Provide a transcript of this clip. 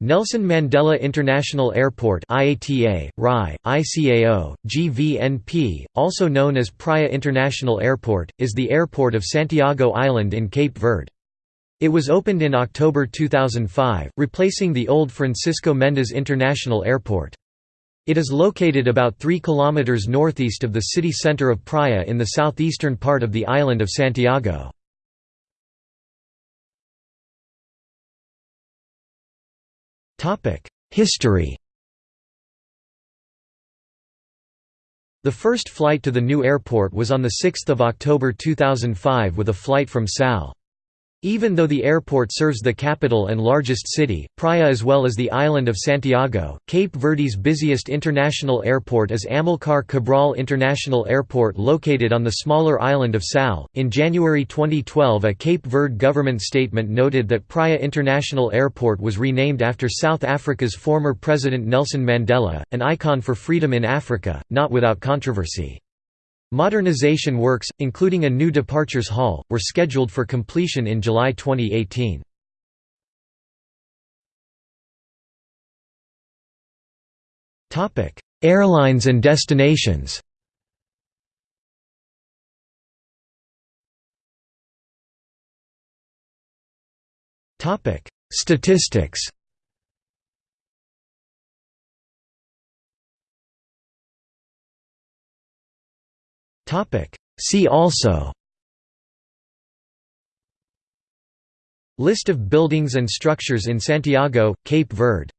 Nelson Mandela International Airport IATA, RAI, ICAO, GVNP, also known as Praia International Airport, is the airport of Santiago Island in Cape Verde. It was opened in October 2005, replacing the old Francisco Mendes International Airport. It is located about 3 km northeast of the city center of Praia in the southeastern part of the island of Santiago. History The first flight to the new airport was on 6 October 2005 with a flight from Sal. Even though the airport serves the capital and largest city, Praia as well as the island of Santiago, Cape Verde's busiest international airport is Amilcar Cabral International Airport located on the smaller island of Sal. In January 2012, a Cape Verde government statement noted that Praia International Airport was renamed after South Africa's former president Nelson Mandela, an icon for freedom in Africa, not without controversy. Modernization works, including a new departures hall, were scheduled for completion in July 2018. Airlines and destinations Statistics Topic. See also List of buildings and structures in Santiago, Cape Verde